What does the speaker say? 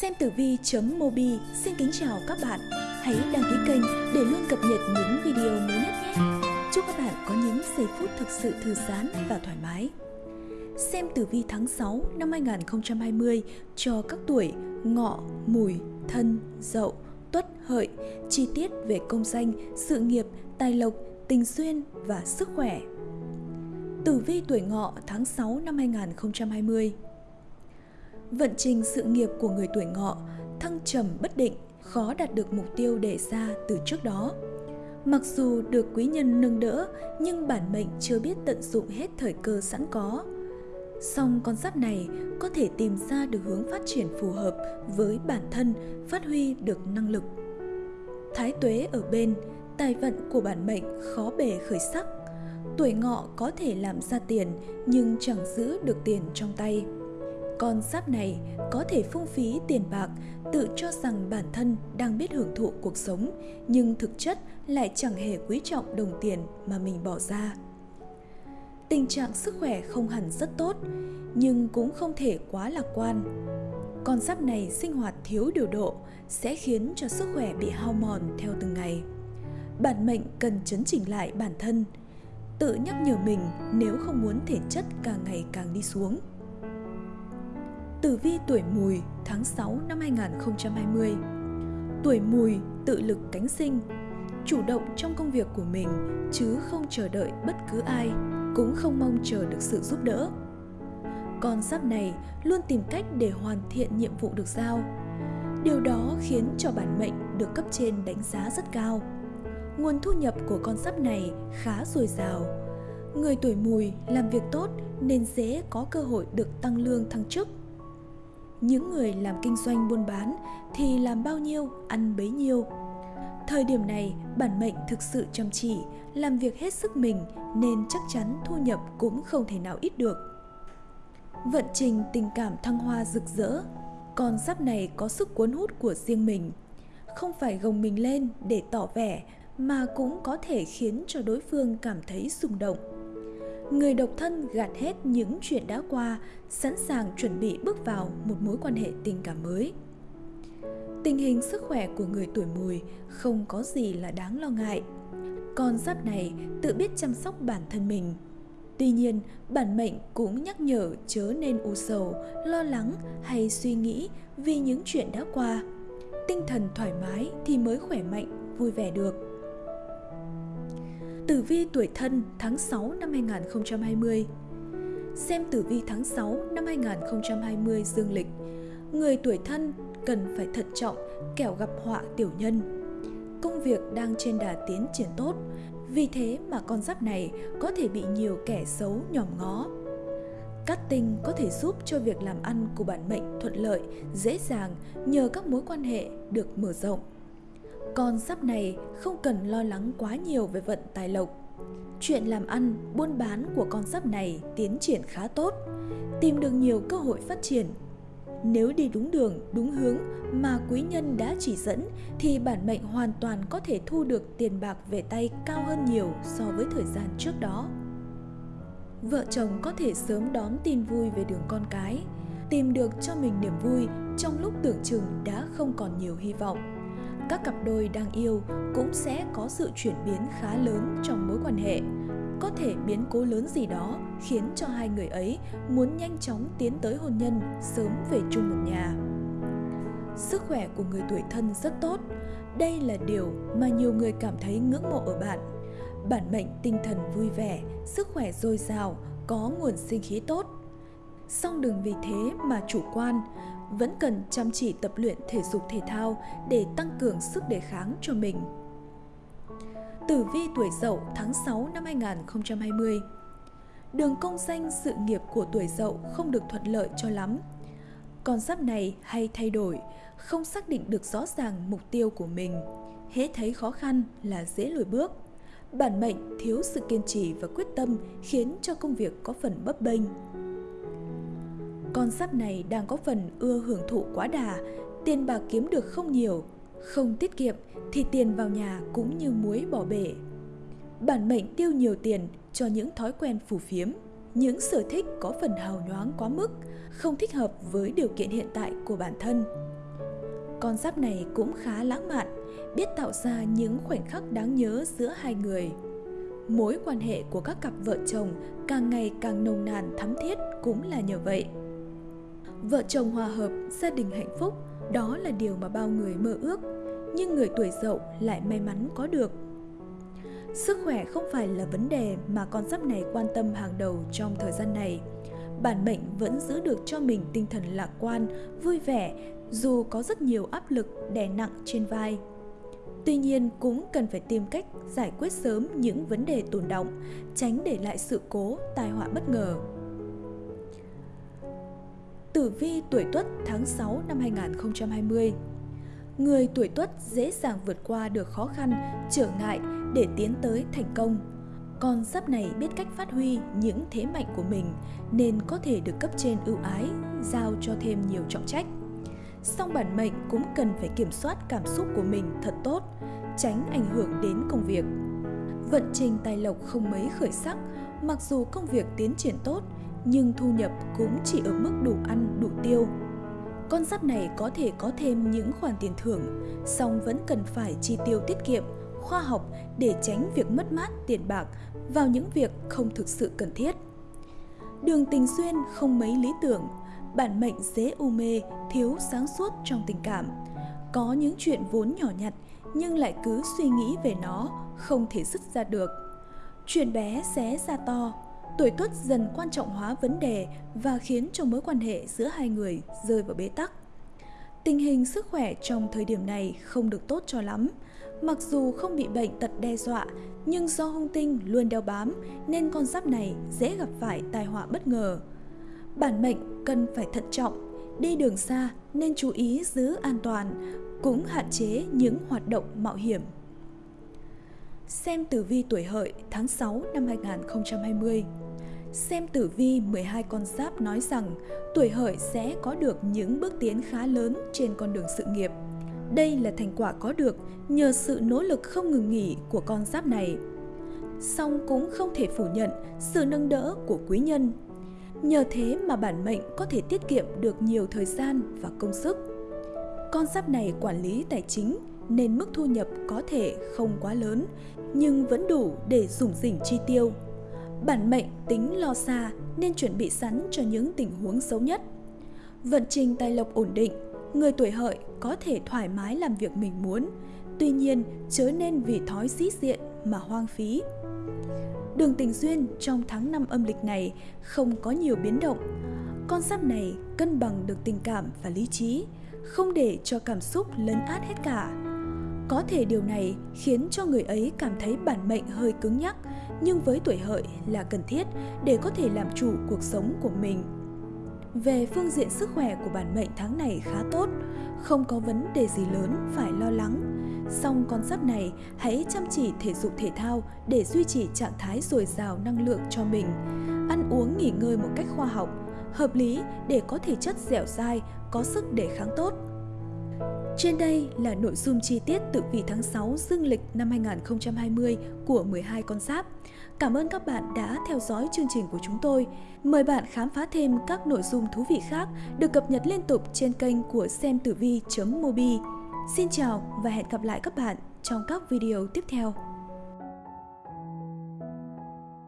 Xem tử vi.mobi xin kính chào các bạn. Hãy đăng ký kênh để luôn cập nhật những video mới nhất nhé. Chúc các bạn có những giây phút thực sự thư giãn và thoải mái. Xem tử vi tháng 6 năm 2020 cho các tuổi Ngọ, Mùi, Thân, Dậu, Tuất, Hợi, chi tiết về công danh, sự nghiệp, tài lộc, tình duyên và sức khỏe. Tử vi tuổi Ngọ tháng 6 năm 2020 Vận trình sự nghiệp của người tuổi ngọ thăng trầm bất định, khó đạt được mục tiêu đề ra từ trước đó. Mặc dù được quý nhân nâng đỡ, nhưng bản mệnh chưa biết tận dụng hết thời cơ sẵn có. Song con giáp này có thể tìm ra được hướng phát triển phù hợp với bản thân, phát huy được năng lực. Thái tuế ở bên, tài vận của bản mệnh khó bề khởi sắc. Tuổi ngọ có thể làm ra tiền nhưng chẳng giữ được tiền trong tay con giáp này có thể phung phí tiền bạc, tự cho rằng bản thân đang biết hưởng thụ cuộc sống, nhưng thực chất lại chẳng hề quý trọng đồng tiền mà mình bỏ ra. Tình trạng sức khỏe không hẳn rất tốt, nhưng cũng không thể quá lạc quan. Con giáp này sinh hoạt thiếu điều độ sẽ khiến cho sức khỏe bị hao mòn theo từng ngày. Bản mệnh cần chấn chỉnh lại bản thân, tự nhắc nhở mình nếu không muốn thể chất càng ngày càng đi xuống. Tử vi tuổi mùi tháng 6 năm 2020 Tuổi mùi tự lực cánh sinh, Chủ động trong công việc của mình, chứ không chờ đợi bất cứ ai, Cũng không mong chờ được sự giúp đỡ. Con giáp này luôn tìm cách để hoàn thiện nhiệm vụ được giao. Điều đó khiến cho bản mệnh được cấp trên đánh giá rất cao. Nguồn thu nhập của con giáp này khá dồi dào. Người tuổi mùi làm việc tốt nên dễ có cơ hội được tăng lương thăng chức những người làm kinh doanh buôn bán thì làm bao nhiêu, ăn bấy nhiêu. Thời điểm này, bản mệnh thực sự chăm chỉ, làm việc hết sức mình nên chắc chắn thu nhập cũng không thể nào ít được. Vận trình tình cảm thăng hoa rực rỡ, con giáp này có sức cuốn hút của riêng mình. Không phải gồng mình lên để tỏ vẻ mà cũng có thể khiến cho đối phương cảm thấy rung động người độc thân gạt hết những chuyện đã qua, sẵn sàng chuẩn bị bước vào một mối quan hệ tình cảm mới. Tình hình sức khỏe của người tuổi mùi không có gì là đáng lo ngại. Con giáp này tự biết chăm sóc bản thân mình. Tuy nhiên, bản mệnh cũng nhắc nhở chớ nên u sầu, lo lắng hay suy nghĩ vì những chuyện đã qua. Tinh thần thoải mái thì mới khỏe mạnh, vui vẻ được. Tử vi tuổi thân tháng 6 năm 2020 Xem tử vi tháng 6 năm 2020 dương lịch Người tuổi thân cần phải thận trọng kẻo gặp họa tiểu nhân. Công việc đang trên đà tiến triển tốt Vì thế mà con giáp này có thể bị nhiều kẻ xấu nhòm ngó. Cát tinh có thể giúp cho việc làm ăn của bản mệnh thuận lợi, dễ dàng nhờ các mối quan hệ được mở rộng con giáp này không cần lo lắng quá nhiều về vận tài lộc. Chuyện làm ăn, buôn bán của con giáp này tiến triển khá tốt, tìm được nhiều cơ hội phát triển. Nếu đi đúng đường, đúng hướng mà quý nhân đã chỉ dẫn thì bản mệnh hoàn toàn có thể thu được tiền bạc về tay cao hơn nhiều so với thời gian trước đó. Vợ chồng có thể sớm đón tin vui về đường con cái, tìm được cho mình niềm vui trong lúc tưởng chừng đã không còn nhiều hy vọng các cặp đôi đang yêu cũng sẽ có sự chuyển biến khá lớn trong mối quan hệ. Có thể biến cố lớn gì đó khiến cho hai người ấy muốn nhanh chóng tiến tới hôn nhân sớm về chung một nhà. Sức khỏe của người tuổi thân rất tốt. Đây là điều mà nhiều người cảm thấy ngưỡng mộ ở bạn. Bản mệnh tinh thần vui vẻ, sức khỏe dồi dào, có nguồn sinh khí tốt. Song đừng vì thế mà chủ quan vẫn cần chăm chỉ tập luyện thể dục thể thao để tăng cường sức đề kháng cho mình. Tử vi tuổi Dậu tháng 6 năm 2020 Đường công danh sự nghiệp của tuổi Dậu không được thuận lợi cho lắm. Con giáp này hay thay đổi, không xác định được rõ ràng mục tiêu của mình. Hễ thấy khó khăn là dễ lùi bước. Bản mệnh thiếu sự kiên trì và quyết tâm khiến cho công việc có phần bấp bênh con giáp này đang có phần ưa hưởng thụ quá đà, tiền bạc kiếm được không nhiều, không tiết kiệm thì tiền vào nhà cũng như muối bỏ bể. Bản mệnh tiêu nhiều tiền cho những thói quen phù phiếm, những sở thích có phần hào nhoáng quá mức, không thích hợp với điều kiện hiện tại của bản thân. con giáp này cũng khá lãng mạn, biết tạo ra những khoảnh khắc đáng nhớ giữa hai người. Mối quan hệ của các cặp vợ chồng càng ngày càng nồng nàn thắm thiết cũng là nhờ vậy. Vợ chồng hòa hợp, gia đình hạnh phúc, đó là điều mà bao người mơ ước, nhưng người tuổi dậu lại may mắn có được. Sức khỏe không phải là vấn đề mà con giáp này quan tâm hàng đầu trong thời gian này. Bản mệnh vẫn giữ được cho mình tinh thần lạc quan, vui vẻ dù có rất nhiều áp lực đè nặng trên vai. Tuy nhiên cũng cần phải tìm cách giải quyết sớm những vấn đề tồn động, tránh để lại sự cố, tai họa bất ngờ. Tử vi tuổi Tuất tháng 6 năm 2020 Người tuổi Tuất dễ dàng vượt qua được khó khăn, trở ngại để tiến tới thành công. Con giáp này biết cách phát huy những thế mạnh của mình nên có thể được cấp trên ưu ái, giao cho thêm nhiều trọng trách. Song bản mệnh cũng cần phải kiểm soát cảm xúc của mình thật tốt, tránh ảnh hưởng đến công việc. Vận trình tài lộc không mấy khởi sắc, mặc dù công việc tiến triển tốt, nhưng thu nhập cũng chỉ ở mức đủ ăn, đủ tiêu. Con giáp này có thể có thêm những khoản tiền thưởng, song vẫn cần phải chi tiêu tiết kiệm, khoa học để tránh việc mất mát tiền bạc vào những việc không thực sự cần thiết. Đường tình duyên không mấy lý tưởng, bản mệnh dễ u mê, thiếu sáng suốt trong tình cảm. Có những chuyện vốn nhỏ nhặt nhưng lại cứ suy nghĩ về nó, không thể dứt ra được. Chuyện bé xé ra to, tuổi tuất dần quan trọng hóa vấn đề và khiến cho mối quan hệ giữa hai người rơi vào bế tắc. Tình hình sức khỏe trong thời điểm này không được tốt cho lắm. Mặc dù không bị bệnh tật đe dọa, nhưng do hung tinh luôn đeo bám nên con giáp này dễ gặp phải tai họa bất ngờ. Bản mệnh cần phải thận trọng, đi đường xa nên chú ý giữ an toàn, cũng hạn chế những hoạt động mạo hiểm. Xem tử vi tuổi hợi tháng 6 năm 2020 Xem tử vi 12 con giáp nói rằng tuổi hợi sẽ có được những bước tiến khá lớn trên con đường sự nghiệp. Đây là thành quả có được nhờ sự nỗ lực không ngừng nghỉ của con giáp này. Song cũng không thể phủ nhận sự nâng đỡ của quý nhân. Nhờ thế mà bản mệnh có thể tiết kiệm được nhiều thời gian và công sức. Con giáp này quản lý tài chính nên mức thu nhập có thể không quá lớn, nhưng vẫn đủ để dùng dỉnh chi tiêu Bản mệnh tính lo xa nên chuẩn bị sẵn cho những tình huống xấu nhất. Vận trình tài lộc ổn định, người tuổi hợi có thể thoải mái làm việc mình muốn, tuy nhiên chớ nên vì thói sĩ diện mà hoang phí. Đường tình duyên trong tháng 5 âm lịch này không có nhiều biến động. Con giáp này cân bằng được tình cảm và lý trí, không để cho cảm xúc lấn át hết cả. Có thể điều này khiến cho người ấy cảm thấy bản mệnh hơi cứng nhắc, nhưng với tuổi hợi là cần thiết để có thể làm chủ cuộc sống của mình. Về phương diện sức khỏe của bản mệnh tháng này khá tốt, không có vấn đề gì lớn phải lo lắng. Song con giáp này hãy chăm chỉ thể dục thể thao để duy trì trạng thái dồi dào năng lượng cho mình. Ăn uống nghỉ ngơi một cách khoa học, hợp lý để có thể chất dẻo dai, có sức đề kháng tốt. Trên đây là nội dung chi tiết tự vị tháng 6 dương lịch năm 2020 của 12 con giáp. Cảm ơn các bạn đã theo dõi chương trình của chúng tôi. Mời bạn khám phá thêm các nội dung thú vị khác được cập nhật liên tục trên kênh của xem tử vi.mobi. Xin chào và hẹn gặp lại các bạn trong các video tiếp theo.